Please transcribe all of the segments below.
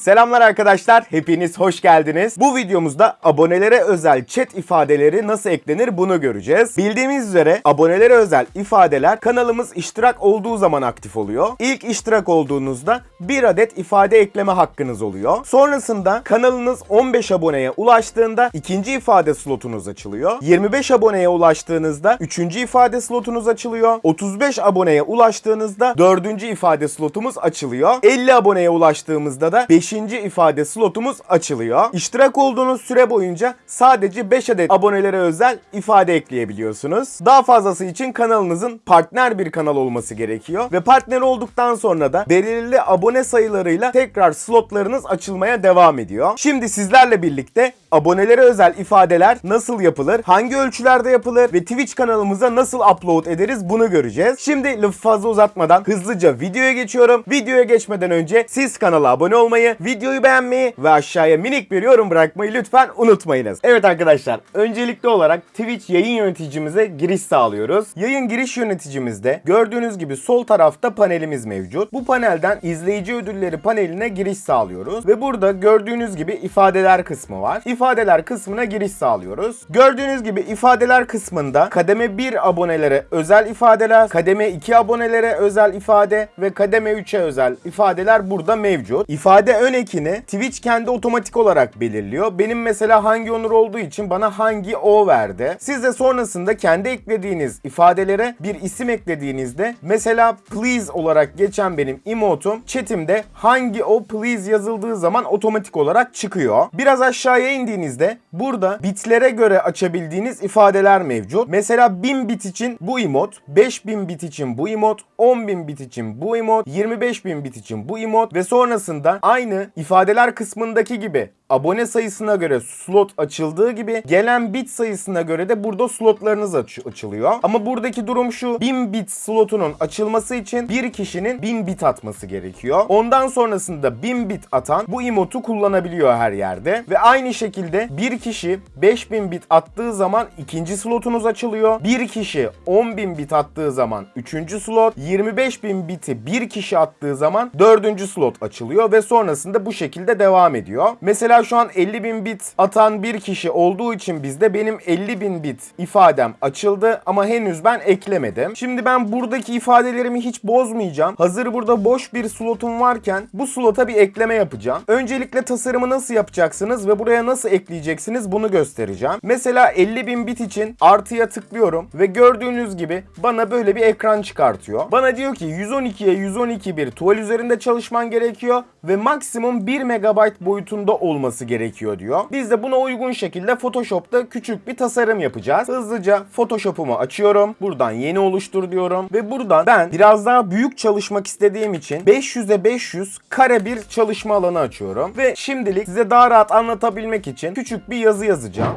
Selamlar arkadaşlar, hepiniz hoş geldiniz. Bu videomuzda abonelere özel chat ifadeleri nasıl eklenir bunu göreceğiz. Bildiğimiz üzere abonelere özel ifadeler kanalımız iştirak olduğu zaman aktif oluyor. İlk iştirak olduğunuzda bir adet ifade ekleme hakkınız oluyor. Sonrasında kanalınız 15 aboneye ulaştığında ikinci ifade slotunuz açılıyor. 25 aboneye ulaştığınızda üçüncü ifade slotunuz açılıyor. 35 aboneye ulaştığınızda dördüncü ifade slotumuz açılıyor. 50 aboneye ulaştığımızda da 5. ifade slotumuz açılıyor. İştirak olduğunuz süre boyunca sadece 5 adet abonelere özel ifade ekleyebiliyorsunuz. Daha fazlası için kanalınızın partner bir kanal olması gerekiyor ve partner olduktan sonra da belirli abone sayılarıyla tekrar slotlarınız açılmaya devam ediyor. Şimdi sizlerle birlikte abonelere özel ifadeler nasıl yapılır, hangi ölçülerde yapılır ve Twitch kanalımıza nasıl upload ederiz bunu göreceğiz. Şimdi lafı fazla uzatmadan hızlıca videoya geçiyorum. Videoya geçmeden önce siz kanala abone olmayı, videoyu beğenmeyi ve aşağıya minik bir yorum bırakmayı lütfen unutmayınız. Evet arkadaşlar, öncelikli olarak Twitch yayın yöneticimize giriş sağlıyoruz. Yayın giriş yöneticimizde gördüğünüz gibi sol tarafta panelimiz mevcut. Bu panelden izleyici ödülleri paneline giriş sağlıyoruz ve burada gördüğünüz gibi ifadeler kısmı var. İfadeler kısmına giriş sağlıyoruz. Gördüğünüz gibi ifadeler kısmında kademe 1 abonelere özel ifadeler, kademe 2 abonelere özel ifade ve kademe 3'e özel ifadeler burada mevcut. İfade ön ekini Twitch kendi otomatik olarak belirliyor. Benim mesela hangi onur olduğu için bana hangi o verdi. Siz de sonrasında kendi eklediğiniz ifadelere bir isim eklediğinizde mesela please olarak geçen benim emotum chatimde hangi o please yazıldığı zaman otomatik olarak çıkıyor. Biraz aşağıya indiğinizde burada bitlere göre açabildiğiniz ifadeler mevcut. Mesela 1000 bit için bu emot, 5000 bit için bu emot, 10.000 bit için bu emot, 25.000 bit için bu emot ve sonrasında aynı ifadeler kısmındaki gibi abone sayısına göre slot açıldığı gibi gelen bit sayısına göre de burada slotlarınız aç- açılıyor. Ama buradaki durum şu 1000 bit slotunun açılması için bir kişinin 1000 bit atması gerekiyor. Ondan sonrasında 1000 bit atan bu emotu kullanabiliyor her yerde. Ve aynı şekilde bir kişi 5000 bit attığı zaman ikinci slotunuz açılıyor. Bir kişi 10.000 bit attığı zaman üçüncü slot, 25.000 biti bir kişi attığı zaman dördüncü slot açılıyor ve sonrasında bu şekilde devam ediyor. Mesela şu an 50.000 bit atan bir kişi olduğu için bizde benim 50.000 bit ifadem açıldı ama henüz ben eklemedim. Şimdi ben buradaki ifadelerimi hiç bozmayacağım. Hazır burada boş bir slotum varken bu slota bir ekleme yapacağım. Öncelikle tasarımı nasıl yapacaksınız ve buraya nasıl ekleyeceksiniz bunu göstereceğim. Mesela 50.000 bit için artıya tıklıyorum ve gördüğünüz gibi bana böyle bir ekran çıkartıyor. Bana diyor ki 112'ye 112 bir tuval üzerinde çalışman gerekiyor ve maksimum 1 MB boyutunda olması gerekiyor diyor. Biz de buna uygun şekilde Photoshop'ta küçük bir tasarım yapacağız. Hızlıca Photoshop'umu açıyorum. Buradan yeni oluştur diyorum ve buradan ben biraz daha büyük çalışmak istediğim için 500'e 500 kare bir çalışma alanı açıyorum ve şimdilik size daha rahat anlatabilmek için küçük bir yazı yazacağım.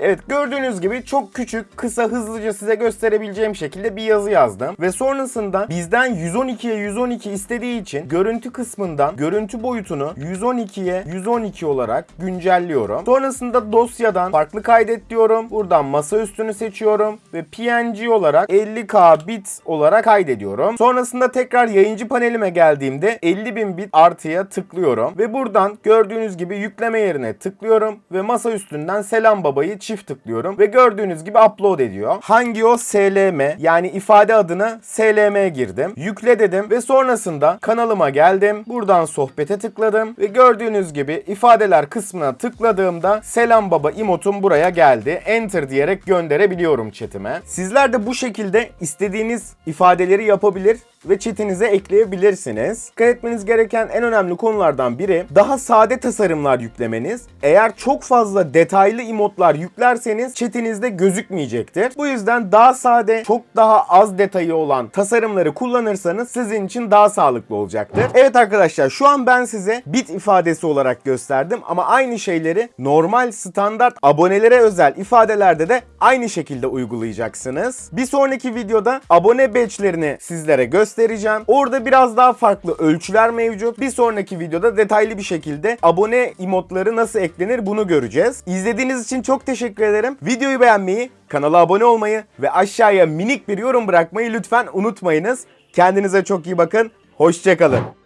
Evet gördüğünüz gibi çok küçük, kısa, hızlıca size gösterebileceğim şekilde bir yazı yazdım. Ve sonrasında bizden 112'ye 112 istediği için görüntü kısmından görüntü boyutunu 112'ye 112 olarak güncelliyorum. Sonrasında dosyadan farklı kaydet diyorum. Buradan masa üstünü seçiyorum ve PNG olarak 50K bit olarak kaydediyorum. Sonrasında tekrar yayıncı panelime geldiğimde 50.000 bit artıya tıklıyorum ve buradan gördüğünüz gibi yükleme yerine tıklıyorum ve masa üstünden selam babayı çift tıklıyorum ve gördüğünüz gibi upload ediyor. Hangi o SLM yani ifade adına SLM girdim. Yükle dedim ve sonrasında kanalıma geldim. Buradan sohbete tıkladım ve gördüğünüz gibi ifadeler kısmına tıkladığımda selam baba emotum buraya geldi. Enter diyerek gönderebiliyorum chatime. Sizler de bu şekilde istediğiniz ifadeleri yapabilir ve chatinize ekleyebilirsiniz. Dikkat etmeniz gereken en önemli konulardan biri daha sade tasarımlar yüklemeniz. Eğer çok fazla detaylı emotlar yüklerseniz chatinizde gözükmeyecektir. Bu yüzden daha sade, çok daha az detayı olan tasarımları kullanırsanız sizin için daha sağlıklı olacaktır. Evet arkadaşlar şu an ben size bit ifadesi olarak gösterdim ama aynı şeyleri normal standart abonelere özel ifadelerde de aynı şekilde uygulayacaksınız. Bir sonraki videoda abone badge'lerini sizlere göstereceğim göstereceğim. Orada biraz daha farklı ölçüler mevcut. Bir sonraki videoda detaylı bir şekilde abone emotları nasıl eklenir bunu göreceğiz. İzlediğiniz için çok teşekkür ederim. Videoyu beğenmeyi, kanala abone olmayı ve aşağıya minik bir yorum bırakmayı lütfen unutmayınız. Kendinize çok iyi bakın. Hoşçakalın.